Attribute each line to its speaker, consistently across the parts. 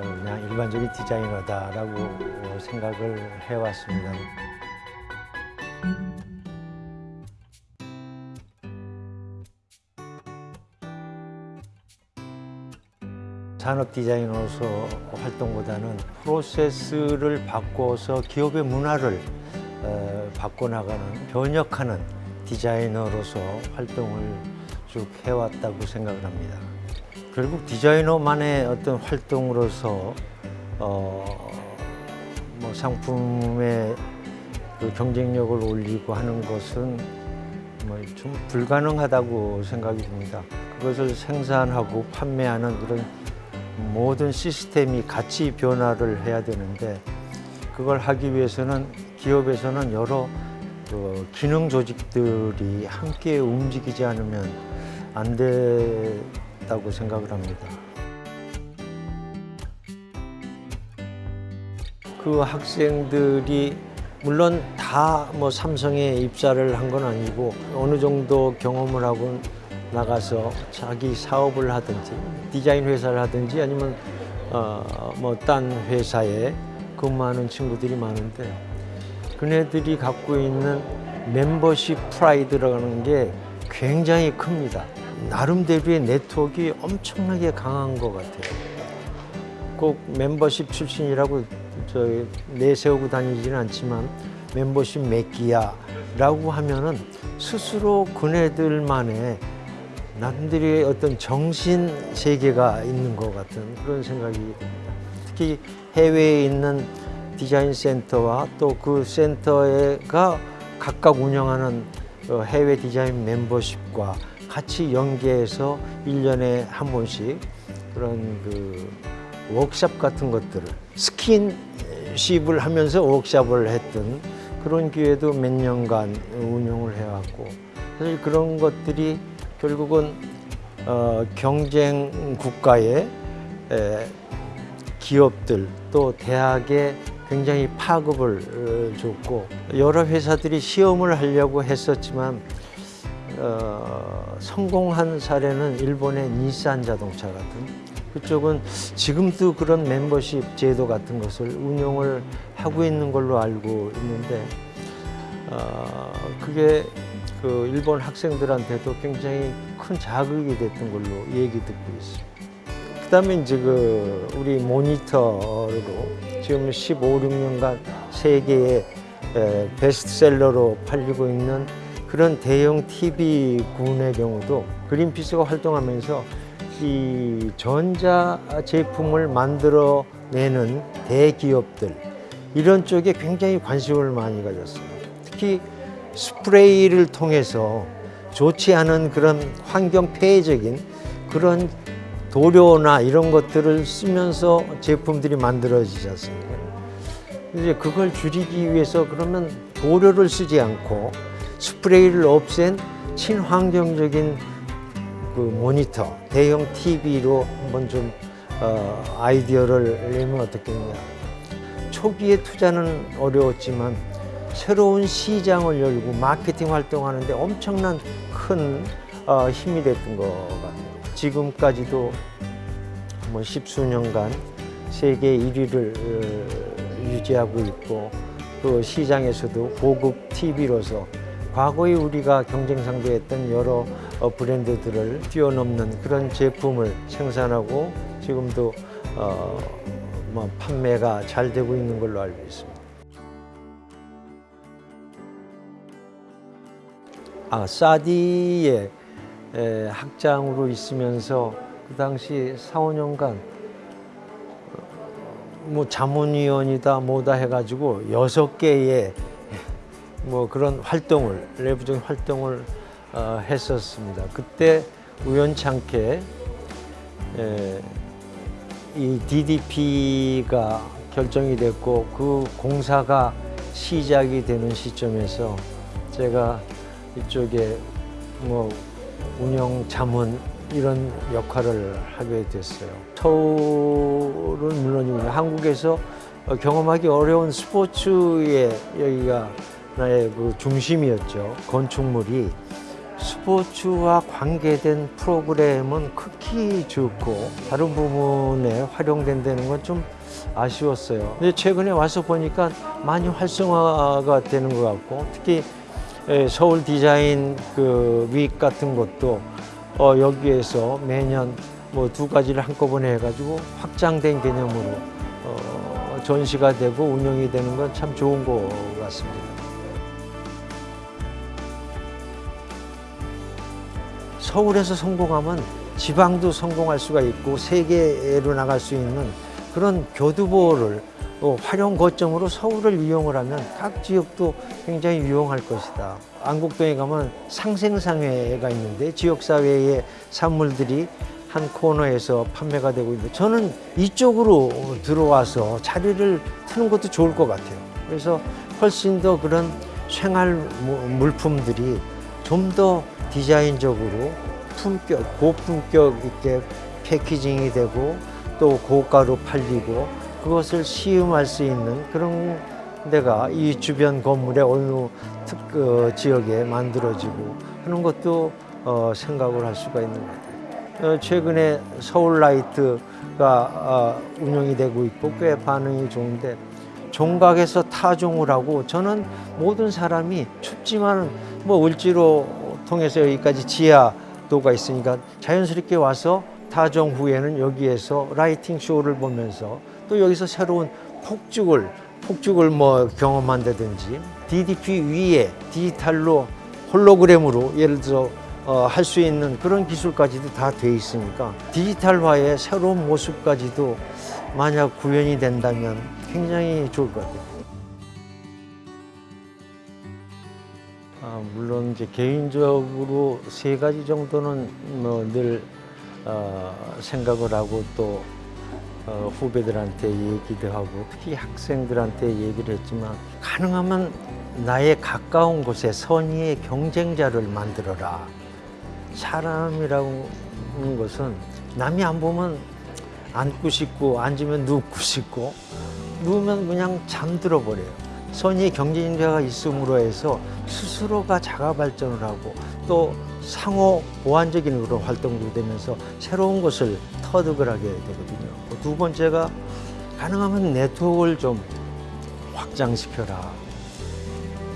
Speaker 1: 어, 그냥 일반적인 디자이너다라고 어, 생각을 해왔습니다. 산업 디자이너로서 활동보다는 프로세스를 바꿔서 기업의 문화를 어, 바꿔나가는 변혁하는 디자이너로서 활동을 쭉 해왔다고 생각을 합니다. 결국 디자이너만의 어떤 활동으로서 어, 뭐 상품의 그 경쟁력을 올리고 하는 것은 뭐 좀 불가능하다고 생각이 듭니다. 그것을 생산하고 판매하는 그런 모든 시스템이 같이 변화를 해야 되는데 그걸 하기 위해서는 기업에서는 여러 그 기능 조직들이 함께 움직이지 않으면 안 된다고 생각을 합니다. 그 학생들이 물론 다 뭐 삼성에 입사를 한 건 아니고 어느 정도 경험을 하고 나가서 자기 사업을 하든지 디자인 회사를 하든지 아니면 어 뭐 딴 회사에 근무하는 친구들이 많은데 그네들이 갖고 있는 멤버십 프라이드라는 게 굉장히 큽니다. 나름대로의 네트워크가 엄청나게 강한 것 같아요. 꼭 멤버십 출신이라고 저 내세우고 다니지는 않지만 멤버십 맺기야 라고 하면은 스스로 그네들만의 남들의 어떤 정신 세계가 있는 것 같은 그런 생각이 듭니다. 특히 해외에 있는 디자인 센터와 또 그 센터가 각각 운영하는 어, 해외 디자인 멤버십과 같이 연계해서 일년에한 번씩 그런 그 워크샵 같은 것들을 스킨십을 하면서 워크샵을 했던 그런 기회도 몇 년간 운영을 해왔고 사실 그런 것들이 결국은 어, 경쟁 국가의 에, 기업들 또 대학에 굉장히 파급을 어, 줬고 여러 회사들이 시험을 하려고 했었지만 어, 성공한 사례는 일본의 닛산 자동차 같은 그쪽은 지금도 그런 멤버십 제도 같은 것을 운영을 하고 있는 걸로 알고 있는데 어, 그게 그 일본 학생들한테도 굉장히 큰 자극이 됐던 걸로 얘기 듣고 있습니다. 그다음에 이제 그 우리 모니터로 지금 15, 16년간 세계의 에, 베스트셀러로 팔리고 있는 그런 대형 TV 군의 경우도 그린피스가 활동하면서 이 전자 제품을 만들어내는 대기업들 이런 쪽에 굉장히 관심을 많이 가졌어요. 특히 스프레이를 통해서 좋지 않은 그런 환경 폐해적인 그런 도료나 이런 것들을 쓰면서 제품들이 만들어지지 않습니까? 이제 그걸 줄이기 위해서 그러면 도료를 쓰지 않고 스프레이를 없앤 친환경적인 그 모니터, 대형 TV로 한번 좀 어, 아이디어를 내면 어떻겠냐. 초기에 투자는 어려웠지만 새로운 시장을 열고 마케팅 활동하는데 엄청난 큰 어, 힘이 됐던 것 같아요. 지금까지도 뭐 십수년간 세계 1위를 어, 유지하고 있고 그 시장에서도 고급 TV로서 과거에 우리가 경쟁 상대했던 여러 어, 브랜드들을 뛰어넘는 그런 제품을 생산하고 지금도 어, 뭐 판매가 잘 되고 있는 걸로 알고 있습니다. 아, 사디의 에, 학장으로 있으면서 그 당시 4, 5년간 뭐 자문위원이다 뭐다 해가지고 여섯 개의 뭐 그런 활동을 내부적인 활동을 어, 했었습니다. 그때 우연찮게 에, 이 DDP가 결정이 됐고 그 공사가 시작이 되는 시점에서 제가 이쪽에 뭐 운영 자문 이런 역할을 하게 됐어요. 서울은 물론이고 한국에서 경험하기 어려운 스포츠의 여기가 나 의 그 중심이었죠. 건축물이 스포츠와 관계된 프로그램은 극히 적고 다른 부분에 활용된다는 건 좀 아쉬웠어요. 근데 최근에 와서 보니까 많이 활성화가 되는 것 같고 특히 에, 서울 디자인 그윅 같은 것도 어, 여기에서 매년 뭐 두 가지를 한꺼번에 해가지고 확장된 개념으로 어, 전시가 되고 운영이 되는 건 참 좋은 것 같습니다. 서울에서 성공하면 지방도 성공할 수가 있고 세계로 나갈 수 있는 그런 교두보를 또 활용 거점으로 서울을 이용을 하면 각 지역도 굉장히 유용할 것이다. 안국동에 가면 상생상회가 있는데 지역사회의 산물들이 한 코너에서 판매가 되고 있는데 저는 이쪽으로 들어와서 자리를 트는 것도 좋을 것 같아요. 그래서 훨씬 더 그런 생활 무- 물품들이 좀 더 디자인적으로 품격, 고품격 있게 패키징이 되고 또 고가로 팔리고 그것을 시음할 수 있는 그런 데가 이 주변 건물의 어느 특 어, 지역에 만들어지고 하는 것도 어, 생각을 할 수가 있는 것 같아요. 어, 최근에 서울라이트가 어, 운영이 되고 있고 꽤 반응이 좋은데 종각에서 타종을 하고 저는 모든 사람이 춥지만 뭐 을지로 통해서 여기까지 지하도가 있으니까 자연스럽게 와서 타종 후에는 여기에서 라이팅 쇼를 보면서 또 여기서 새로운 폭죽을 폭죽을 뭐 경험한다든지 DDP 위에 디지털로 홀로그램으로 예를 들어 어, 할 수 있는 그런 기술까지도 다 돼 있으니까 디지털화의 새로운 모습까지도 만약 구현이 된다면 굉장히 좋을 것 같아요. 아, 물론 이제 개인적으로 세 가지 정도는 뭐늘 어, 생각을 하고 또 어, 후배들한테 얘기도 하고 특히 학생들한테 얘기를 했지만 가능하면 나의 가까운 곳에 선의의 경쟁자를 만들어라. 사람이라는 것은 남이 안 보면 앉고 싶고 앉으면 눕고 싶고 누우면 그냥 잠들어 버려요. 선의의 경쟁자가 있음으로 해서 스스로가 자가 발전을 하고 또 상호 보완적인 그런 활동도 되면서 새로운 것을 터득을 하게 되거든요. 두 번째가 가능하면 네트워크를 좀 확장시켜라.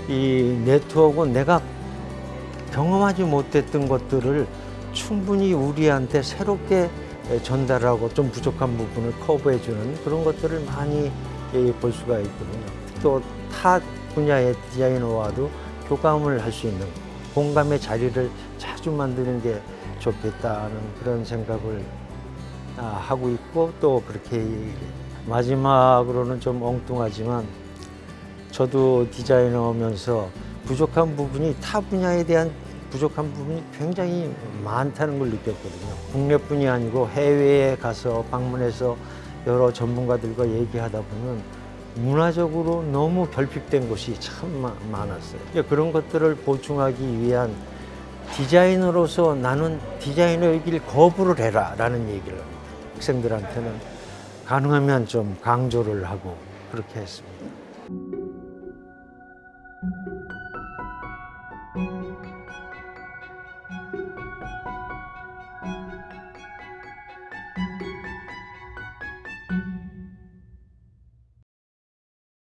Speaker 1: 이 네트워크는 내가 경험하지 못했던 것들을 충분히 우리한테 새롭게 전달하고 좀 부족한 부분을 커버해주는 그런 것들을 많이 예, 볼 수가 있거든요. 또 타 분야의 디자이너와도 교감을 할 수 있는 공감의 자리를 자주 만드는 게 좋겠다는 그런 생각을 아, 하고 있고 또 그렇게 마지막으로는 좀 엉뚱하지만 저도 디자이너면서 부족한 부분이 타 분야에 대한 부족한 부분이 굉장히 많다는 걸 느꼈거든요. 국내뿐이 아니고 해외에 가서 방문해서 여러 전문가들과 얘기하다 보면 문화적으로 너무 결핍된 곳이 참 마- 많았어요. 그런 것들을 보충하기 위한 디자이너로서 나는 디자이너의 길 거부를 해라 라는 얘기를 학생들한테는 가능하면 좀 강조를 하고 그렇게 했습니다.